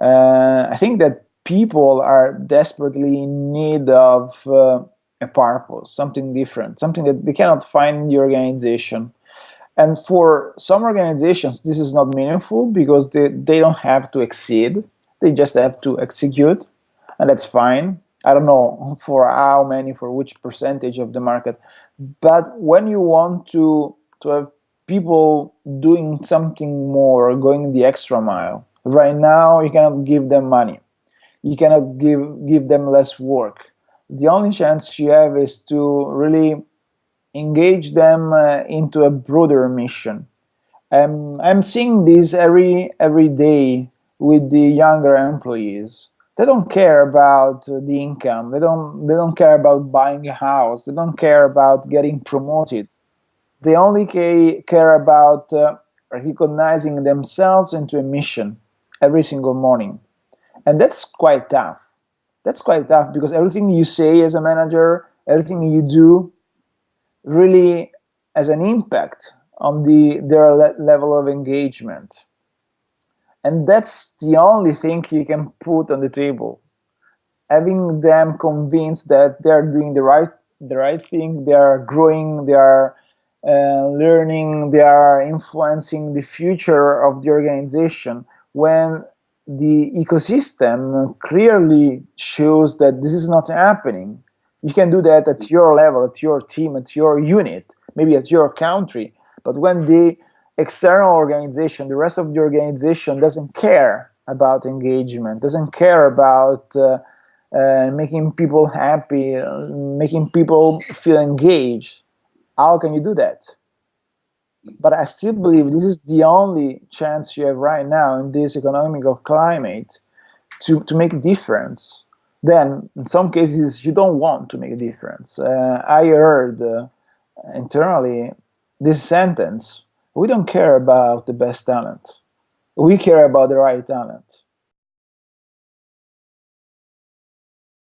Uh, I think that people are desperately in need of uh, a purpose, something different, something that they cannot find in the organization. And for some organizations, this is not meaningful because they, they don't have to exceed, they just have to execute, and that's fine. I don't know for how many, for which percentage of the market. But when you want to, to have people doing something more, going the extra mile, right now you cannot give them money. You cannot give, give them less work. The only chance you have is to really engage them uh, into a broader mission. Um, I'm seeing this every every day with the younger employees they don't care about the income they don't they don't care about buying a house they don't care about getting promoted they only care about uh, recognizing themselves into a mission every single morning. And that's quite tough. That's quite tough because everything you say as a manager everything you do really has an impact on the their le level of engagement. And that's the only thing you can put on the table. Having them convinced that they're doing the right the right thing, they are growing, they are uh, learning, they are influencing the future of the organization when the ecosystem clearly shows that this is not happening. You can do that at your level, at your team, at your unit, maybe at your country. But when the external organization, the rest of the organization doesn't care about engagement, doesn't care about uh, uh, making people happy, uh, making people feel engaged. How can you do that? But I still believe this is the only chance you have right now in this economical climate to, to make a difference. Then, in some cases, you don't want to make a difference. Uh, I heard uh, internally this sentence we don't care about the best talent. We care about the right talent.